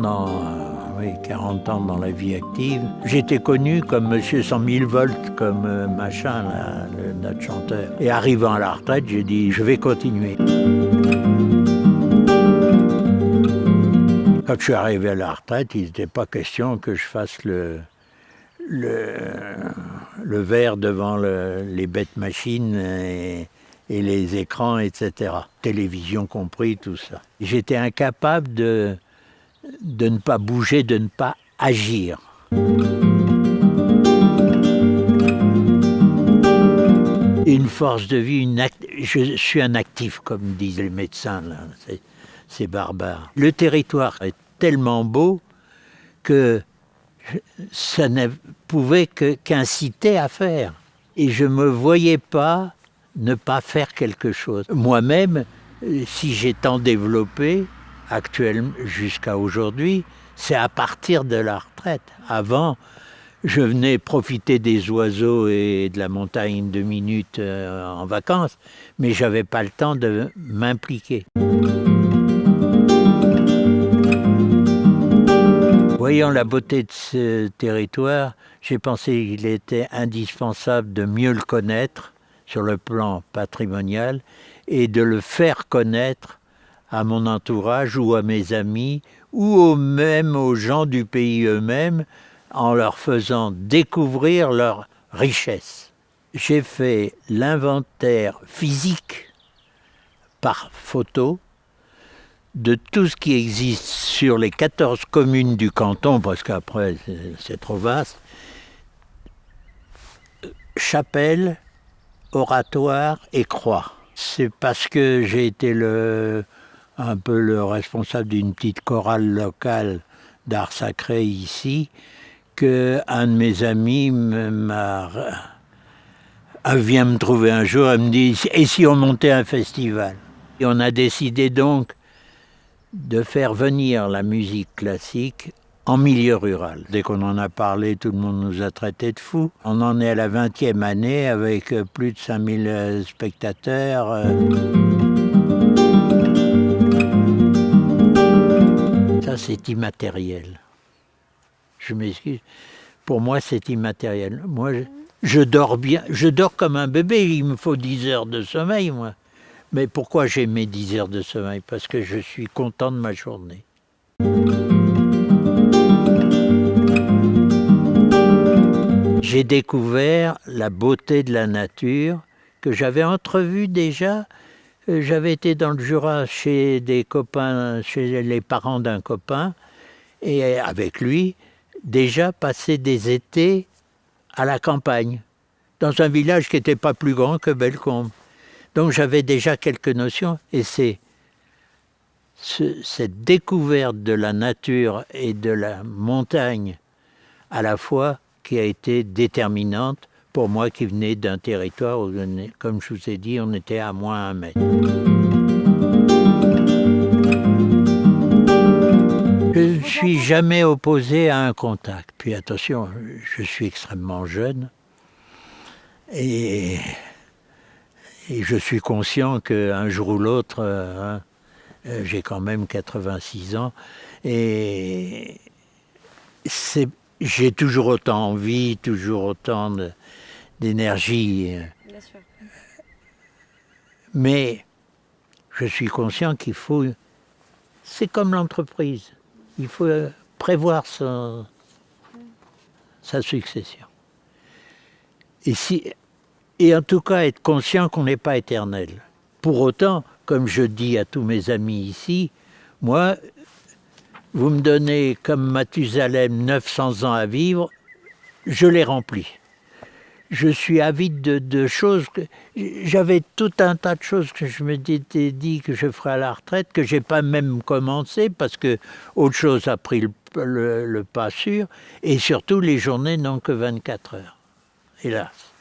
pendant euh, oui, 40 ans dans la vie active. J'étais connu comme Monsieur 100 000 volts, comme euh, machin, notre chanteur. Et arrivant à la retraite, j'ai dit, je vais continuer. Quand je suis arrivé à la retraite, il n'était pas question que je fasse le, le, le verre devant le, les bêtes machines et, les écrans, etc. Télévision compris, tout ça. J'étais incapable de, de ne pas bouger, de ne pas agir. Une force de vie, une je suis un actif, comme disent les médecins, c'est barbare. Le territoire est tellement beau que ça ne pouvait qu'inciter à faire. Et je ne me voyais pas ne pas faire quelque chose. Moi-même, si j'ai tant développé, actuellement jusqu'à aujourd'hui, c'est à partir de la retraite. Avant, je venais profiter des oiseaux et de la montagne deux minutes euh, en vacances, mais j'avais pas le temps de m'impliquer. Voyant la beauté de ce territoire, j'ai pensé qu'il était indispensable de mieux le connaître sur le plan patrimonial et de le faire connaître à mon entourage ou à mes amis ou même aux gens du pays eux-mêmes en leur faisant découvrir leur richesse. J'ai fait l'inventaire physique par photo de tout ce qui existe sur les 14 communes du canton, parce qu'après c'est trop vaste, chapelle, oratoire et croix. C'est parce que j'ai été le, un peu le responsable d'une petite chorale locale d'art sacré ici, que un de mes amis vient me trouver un jour, elle me dit « et si on montait un festival ?» Et on a décidé donc de faire venir la musique classique en milieu rural. Dès qu'on en a parlé, tout le monde nous a traités de fous. On en est à la 20e année avec plus de 5000 euh, spectateurs. C'est immatériel. Je m'excuse. Pour moi, c'est immatériel. Moi, je, je, dors bien. Je dors comme un bébé. Il me faut 10 heures de sommeil, moi. Mais pourquoi j'ai mes 10 heures de sommeil? Parce que je suis content de ma journée. J'ai découvert la beauté de la nature que j'avais entrevue déjà. Euh, j'avais été dans le Jura chez des copains, chez les parents d'un copain, et avec lui, déjà passé des étés à la campagne, dans un village qui n'était pas plus grand que Bellecombe. Donc j'avais déjà quelques notions et c'est cette découverte de la nature et de la montagne à la fois qui a été déterminante pour moi qui venais d'un territoire où, comme je vous ai dit, on était à moins un mètre. Je ne suis jamais opposé à un contact. Puis attention, je suis extrêmement jeune et je suis conscient qu'un jour ou l'autre, euh, hein, euh, j'ai quand même 86 ans, et j'ai toujours autant envie, toujours autant d'énergie. Mais je suis conscient qu'il faut, c'est comme l'entreprise, il faut prévoir sa succession. Et si, et en tout cas être conscient qu'on n'est pas éternel. Pour autant, comme je dis à tous mes amis ici, moi, vous me donnez comme Mathusalem 900 ans à vivre, je les remplis. Je suis avide de, choses, j'avais tout un tas de choses que je m'étais dit que je ferais à la retraite, que j'ai pas même commencé parce que autre chose a pris le, le pas sûr, et surtout les journées n'ont que 24 heures, hélas.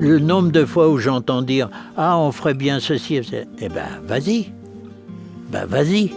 Le nombre de fois où j'entends dire « Ah, on ferait bien ceci », eh ben, vas-y, ben, vas-y.